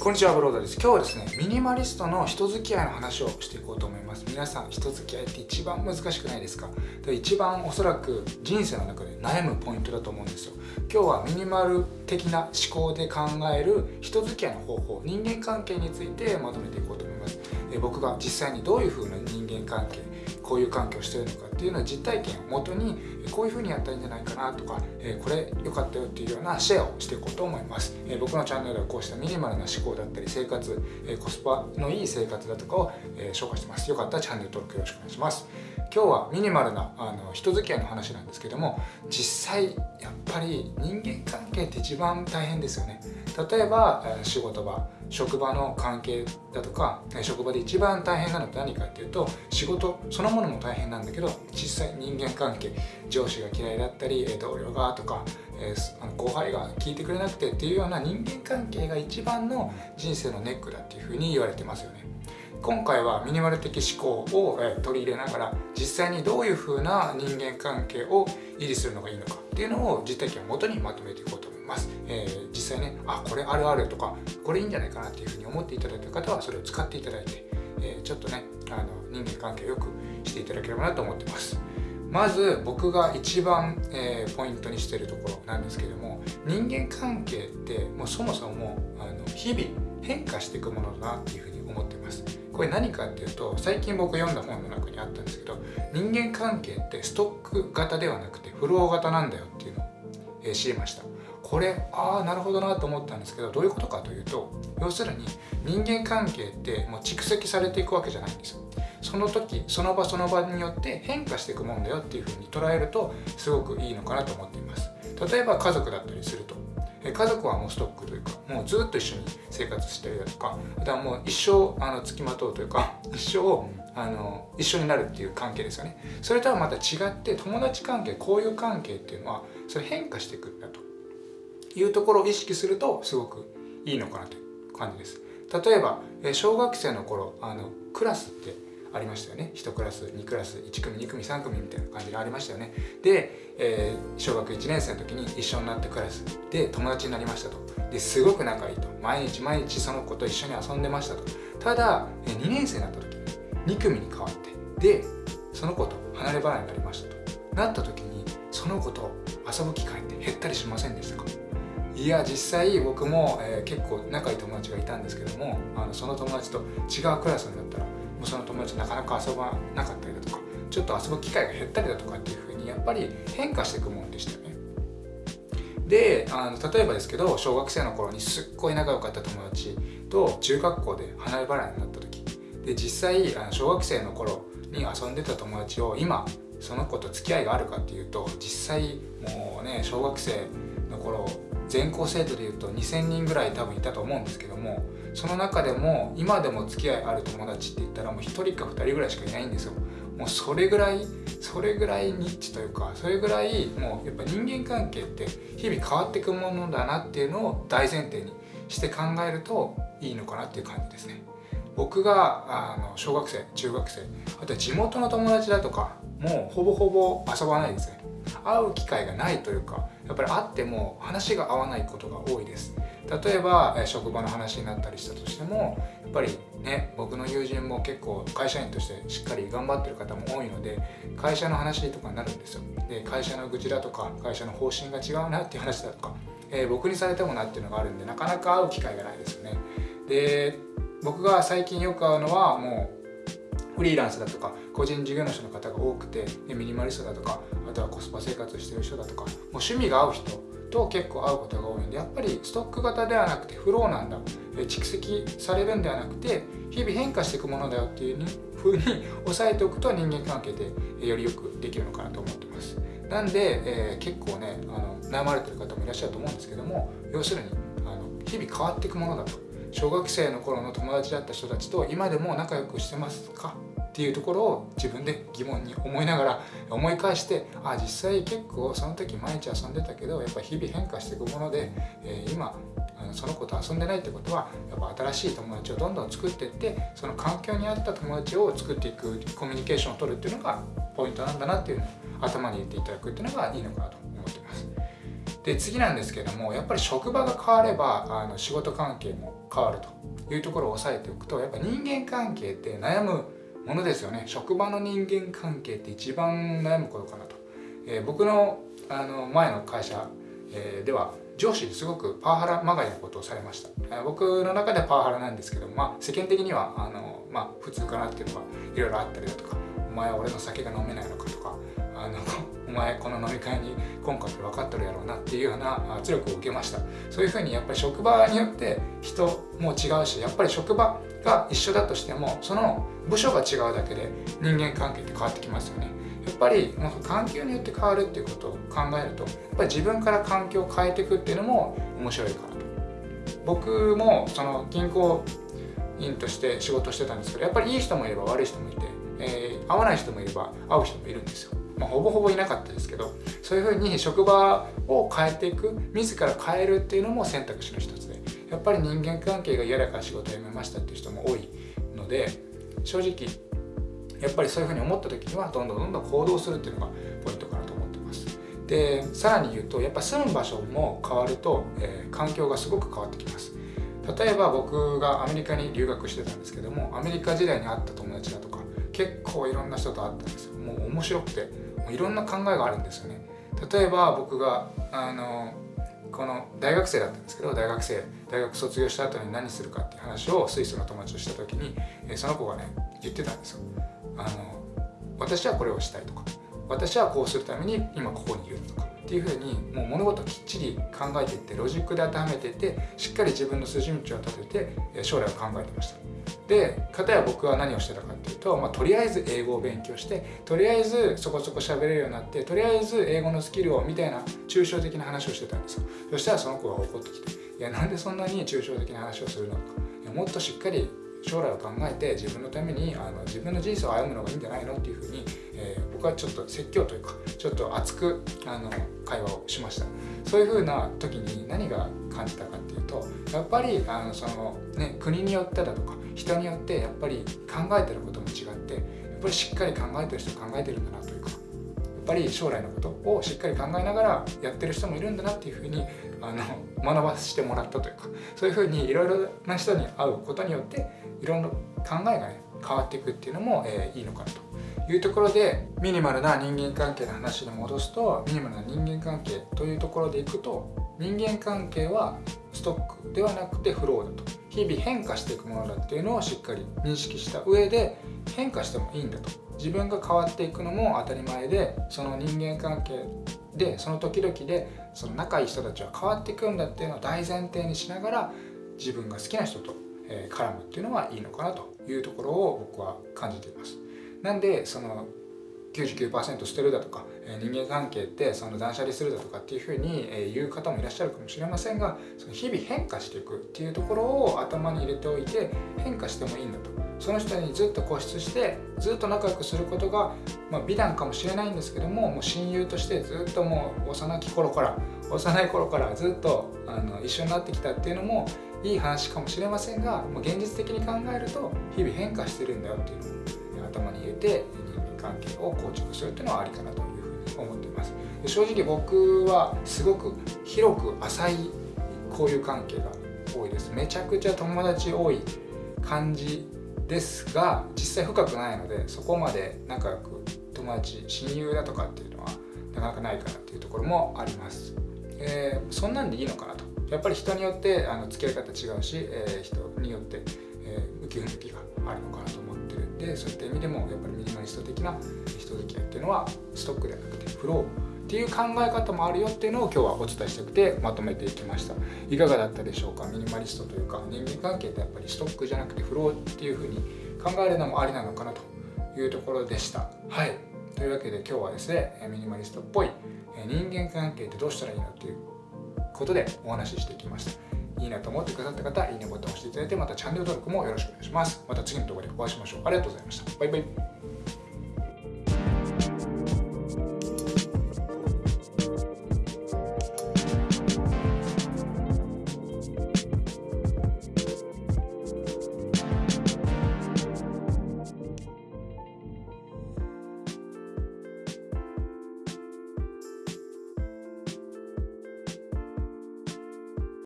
こんにちはブロードです。今日はですねミニマリストの人付き合いの話をしていこうと思います。皆さん人付き合いって一番難しくないですか？で一番おそらく人生の中で悩むポイントだと思うんですよ。今日はミニマル的な思考で考える人付き合いの方法人間関係についてまとめていこうと思います。僕が実際にどういう風な人間関係こういう環境をしてるのかっていうのを実体験をもとにこういう風にやったらいいんじゃないかなとかこれ良かったよっていうようなシェアをしていこうと思います。僕のチャンネルではこうしたミニマルな思考だったり生活コスパのいい生活だとかを紹介してます。よかったらチャンネル登録よろしくお願いします。今日はミニマルなあの人付き合いの話なんですけども実際やっぱり人間関係って一番大変ですよね。例えば仕事場職場の関係だとか職場で一番大変なのって何かっていうと仕事そのものも大変なんだけど実際人間関係上司が嫌いだったり同僚がとか後輩が聞いてくれなくてっていうような人間関係が一番の人生のネックだっていうふうに言われてますよね。今回はミニマル的思考を取り入れながら実際にどういうふうな人間関係を維持するのがいいのかっていうのを実体験をもとにまとめていこうと思います、えー、実際ねあこれあるあるとかこれいいんじゃないかなっていうふうに思っていただいた方はそれを使っていただいて、えー、ちょっとねあの人間関係をよくしていただければなと思ってます。まず僕が一番、えー、ポイントにしてるところなんですけども人間関係ってもうそもそもあの日々変化していくものだなっていうふうに思ってます。これ何かっていうと最近僕読んだ本の中にあったんですけど人間関係ってストック型ではなくてフロー型なんだよっていうのを、え、知りました。これああなるほどなと思ったんですけどどういうことかというと要するに人間関係ってもう蓄積されていくわけじゃないんですよ。その時その場その場によって変化していくもんだよっていうふうに捉えるとすごくいいのかなと思っています。例えば家族だったりすると家族はもうストックというかもうずっと一緒に生活してるだとかあとはもう一生あの付きまとうというか 一生あの一緒になるっていう関係ですよね。それとはまた違って友達関係交友関係っていうのはそれ変化していくんだと。いうところを意識するとすごくいいのかなという感じです。例えば小学生の頃あのクラスってありましたよね。1クラス2クラス1組2組3組みたいな感じがありましたよね。で、えー、小学1年生の時に一緒になってクラスで友達になりましたと。ですごく仲いいと。毎日毎日その子と一緒に遊んでましたと。ただ2年生になった時に2組に変わってでその子と離れ離れになりましたと。なった時にその子と遊ぶ機会って減ったりしませんでしたか？いや実際僕も、えー、結構仲いい友達がいたんですけどもあのその友達と違うクラスになったらその友達なかなか遊ばなかったりだとかちょっと遊ぶ機会が減ったりだとかっていうふうにやっぱり変化していくもんでしたよね。であの例えばですけど小学生の頃にすっごい仲良かった友達と中学校で離れ離れになった時で実際あの小学生の頃に遊んでた友達を今その子と付き合いがあるかっていうと実際もうね小学生の頃全校生徒でいうと2000人ぐらい多分いたと思うんですけどもその中でも今でも付き合いある友達って言ったらもう1人か2人ぐらいしかいないんですよ。もうそれぐらいそれぐらいニッチというかそれぐらいもうやっぱ人間関係って日々変わっていくものだなっていうのを大前提にして考えるといいのかなっていう感じですね。僕があの小学生中学生あとは地元の友達だとかもうほぼほぼ遊ばないですね。会う機会がないというかやっぱり会っても話が合わないことが多いです。例えば職場の話になったりしたとしてもやっぱりね僕の友人も結構会社員としてしっかり頑張ってる方も多いので会社の話とかになるんですよ。で会社の愚痴だとか会社の方針が違うなっていう話だとか、えー、僕にされてもなっていうのがあるんでなかなか会う機会がないですよね。で僕が最近よく会うのはもうフリーランスだとか個人事業主の方が多くてミニマリストだとかあとはコスパ生活してる人だとかもう趣味が合う人と結構会うことが多いんでやっぱりストック型ではなくてフローなんだ。蓄積されるんではなくて日々変化していくものだよっていうふうに 押さえておくと人間関係でよりよくできるのかなと思ってます。なんで、えー、結構ねあの悩まれてる方もいらっしゃると思うんですけども要するにあの日々変わっていくものだと。小学生の頃の友達だった人たちと今でも仲良くしてますか？っていうところを自分で疑問に思いながら思い返してあ実際結構その時毎日遊んでたけどやっぱ日々変化していくもので、えー、今その子と遊んでないってことはやっぱ新しい友達をどんどん作っていってその環境に合った友達を作っていくコミュニケーションを取るっていうのがポイントなんだなっていうのを頭に入れていただくっていうのがいいのかなと思ってます。で次なんですけどもやっぱり職場が変わればあの仕事関係も変わるというところを押さえておくとやっぱ人間関係って悩むものですよね。職場の人間関係って一番悩むことかなと、えー、僕のあの前の会社、えー、では上司にすごくパワハラまがいなことをされました、えー、僕の中ではパワハラなんですけど、まあ、世間的にはあの、まあ、普通かなっていうのがいろいろあったりだとかお前は俺の酒が飲めないのかとかあのお前この飲み会に今回分かっとるやろうなっていうような圧力を受けました。そういうふうにやっぱり職場によって人も違うしやっぱり職場が一緒だとしてもその部署が違うだけで人間関係って変わってきますよね。やっぱり環境によって変わるっていうことを考えるとやっぱり自分から環境を変えていくっていうのも面白いかなと。僕もその銀行員として仕事してたんですけどやっぱりいい人もいれば悪い人もいて、えー、合わない人もいれば合う人もいるんですよ。まあ、ほぼほぼいなかったですけどそういうふうに職場を変えていく自ら変えるっていうのも選択肢の一つでやっぱり人間関係が嫌だから仕事辞めましたっていう人も多いので正直やっぱりそういうふうに思った時にはどんどんどんどん行動するっていうのがポイントかなと思ってます。でさらに言うとやっぱ住む場所も変わると、えー、環境がすごく変わってきます。例えば僕がアメリカに留学してたんですけどもアメリカ時代に会った友達だとか結構いろんな人と会ったんですよ。もう面白くていろんな考えがあるんですよね。例えば僕があのこの大学生だったんですけど大学生大学卒業した後に何するかっていう話をスイスの友達とした時にその子がね言ってたんですよ。あの私はこれをしたいとか私はこうするために今ここにいるとかっていうふうにもう物事をきっちり考えていってロジックで当てはめていってしっかり自分の筋道を立てて将来を考えてました。で片や僕は何をしてたかっていうと、まあ、とりあえず英語を勉強してとりあえずそこそこ喋れるようになってとりあえず英語のスキルをみたいな抽象的な話をしてたんですよ。そしたらその子が怒ってきて「いやなんでそんなに抽象的な話をするの？かいやもっとしっかり将来を考えて自分のためにあの自分の人生を歩むのがいいんじゃないの？っていうふうに、えー、僕はちょっと説教というかちょっと熱くあの会話をしました。そういうふうな時に何が感じたかっていうとやっぱりあのその、ね、国によってだとか人によってやっぱり考えてることも違ってやっぱりしっかり考えてる人考えてるんだなというかやっぱり将来のことをしっかり考えながらやってる人もいるんだなっていうふうにあの学ばせてもらったというかそういうふうにいろいろな人に会うことによっていろんな考えがね変わっていくっていうのも、えー、いいのかなというところでミニマルな人間関係の話に戻すとミニマルな人間関係というところでいくと人間関係はストックではなくてフローだと日々変化していくものだっていうのをしっかり認識した上で変化してもいいんだと自分が変わっていくのも当たり前でその人間関係でその時々でその仲いい人たちは変わっていくんだっていうのを大前提にしながら自分が好きな人と絡むっていうのはいいのかなというところを僕は感じています。なんでその99%捨てるだとか人間関係ってその断捨離するだとかっていうふうに言う方もいらっしゃるかもしれませんがその日々変化していくっていうところを頭に入れておいて変化してもいいんだと。その人にずっと固執してずっと仲良くすることが、まあ、美談かもしれないんですけどももう親友としてずっともう幼き頃から幼い頃からずっとあの一緒になってきたっていうのもいい話かもしれませんが、まあ、現実的に考えると日々変化してるんだよっていうの。頭に入れて人間関係を構築するっていうのはありかなというふうに思っています。正直僕はすごく広く浅い交友関係が多いです。めちゃくちゃ友達多い感じですが実際深くないのでそこまで仲良く友達親友だとかっていうのはなかなかないかなっていうところもあります、えー、そんなんでいいのかなと。やっぱり人によってあの付き合い方違うし、えー、人によって、えー、受け向きがあるのかなと。でそういった意味でもやっぱりミニマリスト的な人付き合いっていうのはストックではなくてフローっていう考え方もあるよっていうのを今日はお伝えしたくてまとめていきました。いかがだったでしょうか？ミニマリストというか人間関係ってやっぱりストックじゃなくてフローっていうふうに考えるのもありなのかなというところでした。はい。というわけで今日はですねミニマリストっぽい人間関係ってどうしたらいいのっていうことでお話ししてきました。いいなと思ってくださった方いいねボタンを押していただいてまたチャンネル登録もよろしくお願いします。また次の動画でお会いしましょう。ありがとうございました。バイバイ。